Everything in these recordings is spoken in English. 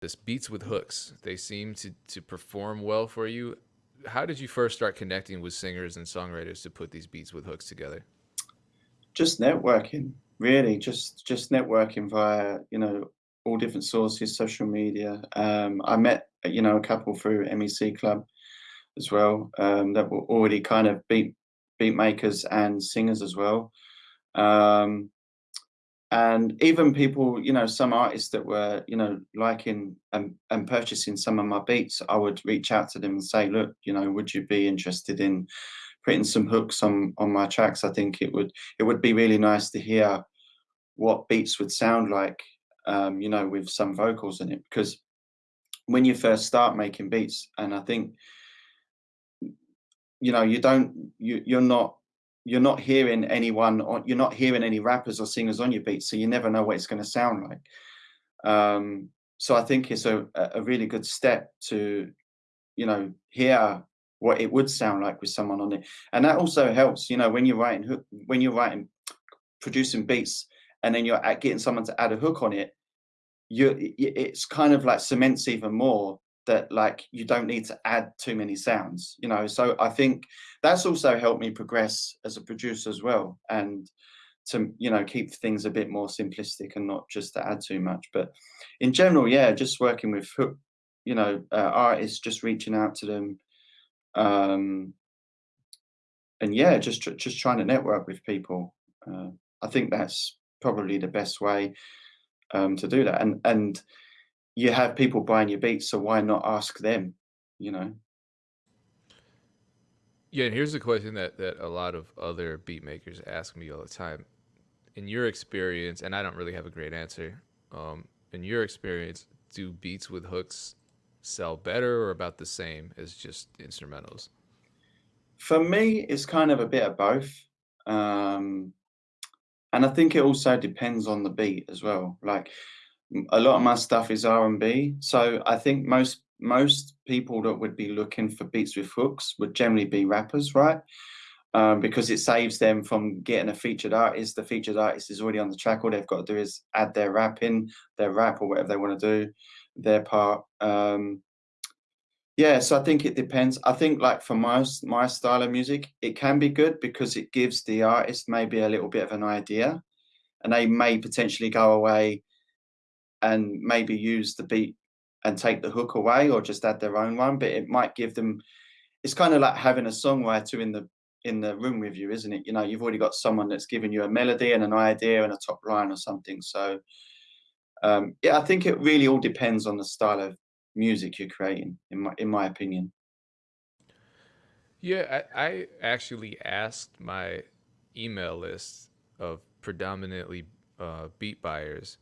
this beats with hooks. They seem to to perform well for you. How did you first start connecting with singers and songwriters to put these beats with hooks together? Just networking, really. Just just networking via you know all different sources, social media. Um, I met you know a couple through MEC Club as well um, that were already kind of beat beat makers and singers as well. Um, and even people, you know, some artists that were, you know, liking and, and purchasing some of my beats, I would reach out to them and say, look, you know, would you be interested in putting some hooks on on my tracks? I think it would it would be really nice to hear what beats would sound like, um, you know, with some vocals in it. Because when you first start making beats, and I think, you know, you don't, you you're not you're not hearing anyone or you're not hearing any rappers or singers on your beat so you never know what it's going to sound like. Um, so i think it's a, a really good step to you know hear what it would sound like with someone on it. And that also helps you know when you're writing when you're writing producing beats and then you're getting someone to add a hook on it you it's kind of like cements even more that like you don't need to add too many sounds you know? So i think that's also helped me progress as a producer as well and to you know keep things a bit more simplistic and not just to add too much. But in general yeah just working with you know uh, artists just reaching out to them um and yeah just just trying to network with people. Uh, i think that's probably the best way um to do that. And and you have people buying your beats, so why not ask them? You know. Yeah, and here's a question that that a lot of other beat makers ask me all the time. In your experience, and I don't really have a great answer. Um, in your experience, do beats with hooks sell better or about the same as just instrumentals? For me, it's kind of a bit of both. Um, and I think it also depends on the beat as well. Like a lot of my stuff is R&B. So I think most most people that would be looking for beats with hooks would generally be rappers, right? Um, because it saves them from getting a featured artist. The featured artist is already on the track. All they've got to do is add their rap in, their rap or whatever they want to do, their part. Um, yeah, so I think it depends. I think like for my my style of music, it can be good because it gives the artist maybe a little bit of an idea, and they may potentially go away and maybe use the beat and take the hook away or just add their own one but it might give them it's kind of like having a songwriter in the in the room with you isn't it? You know you've already got someone that's giving you a melody and an idea and a top line or something so um, yeah i think it really all depends on the style of music you're creating in my in my opinion. Yeah i, I actually asked my email list of predominantly uh, beat buyers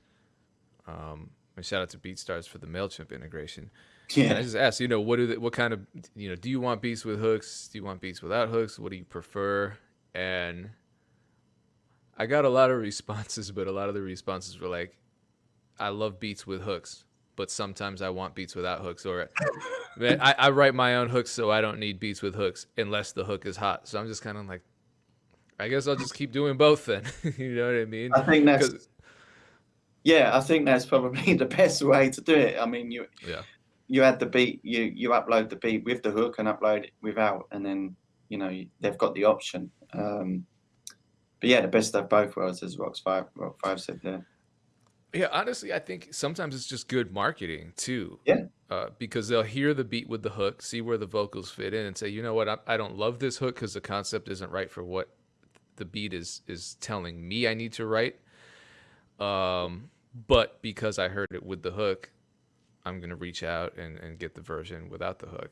um, and shout out to BeatStars for the Mailchimp integration. Yeah. And I just asked, you know, what do they, what kind of, you know, do you want beats with hooks? Do you want beats without hooks? What do you prefer? And I got a lot of responses, but a lot of the responses were like, I love beats with hooks, but sometimes I want beats without hooks. Or man, I, I write my own hooks, so I don't need beats with hooks unless the hook is hot. So I'm just kind of like, I guess I'll just keep doing both then. you know what I mean? I think that's yeah, I think that's probably the best way to do it. I mean, you yeah. you add the beat, you you upload the beat with the hook and upload it without, and then you know they've got the option. Um, but yeah, the best of both worlds, as Rocks Five Rock Five said there. Yeah, honestly, I think sometimes it's just good marketing too. Yeah. Uh, because they'll hear the beat with the hook, see where the vocals fit in, and say, you know what, I, I don't love this hook because the concept isn't right for what the beat is is telling me I need to write. Um, but because I heard it with the hook, I'm gonna reach out and, and get the version without the hook.